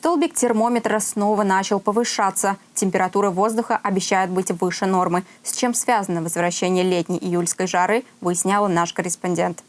Столбик термометра снова начал повышаться. Температура воздуха обещает быть выше нормы. С чем связано возвращение летней июльской жары, выясняла наш корреспондент.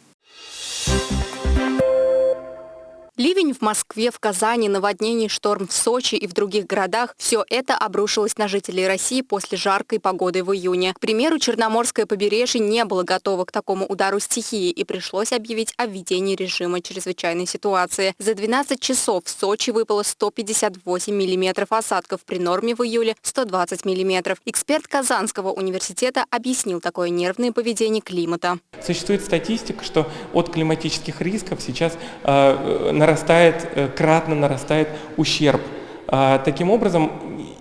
Ливень в Москве, в Казани, наводнение, шторм в Сочи и в других городах – все это обрушилось на жителей России после жаркой погоды в июне. К примеру, Черноморское побережье не было готово к такому удару стихии и пришлось объявить о введении режима чрезвычайной ситуации. За 12 часов в Сочи выпало 158 миллиметров осадков, при норме в июле 120 миллиметров. Эксперт Казанского университета объяснил такое нервное поведение климата. Существует статистика, что от климатических рисков сейчас э, нарастает, э, кратно нарастает ущерб. А, таким образом,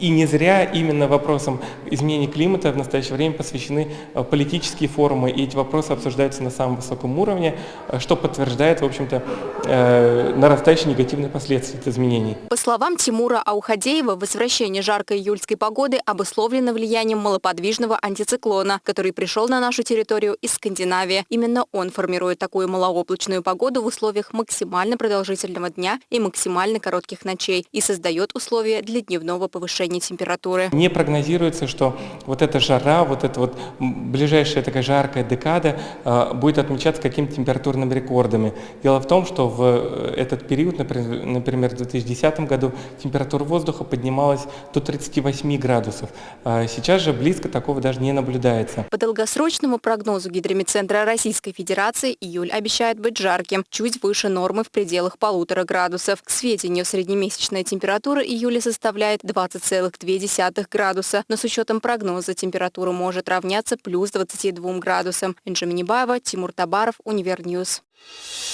и не зря именно вопросам изменения климата в настоящее время посвящены э, политические форумы, и эти вопросы обсуждаются на самом высоком уровне, э, что подтверждает, в общем-то, э, нарастающие негативные последствия изменений. По словам Тимура Аухадеева, возвращение жаркой июльской погоды обусловлено влиянием малоподвижного антициклона, который пришел на нашу территорию из Скандинавии. Именно он формирует такую малооблачную погоду в условиях максимально продолжительного дня и максимально коротких ночей и создает условия для дневного повышения повышения температуры. Не прогнозируется, что вот эта жара, вот эта вот ближайшая такая жаркая декада э, будет отмечаться какими-то температурными рекордами. Дело в том, что в э, этот период, например, в 2010 году температура воздуха поднималась до 38 градусов. А сейчас же близко такого даже не наблюдается. По долгосрочному прогнозу Гидромедцентра Российской Федерации июль обещает быть жарким, чуть выше нормы в пределах полутора градусов. К сведению, среднемесячная температура июля составляет 20 2,2 градуса, но с учетом прогноза температура может равняться плюс 22 градусам. Инжа Минибаева, Тимур Табаров, Univer News.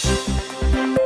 Thank you.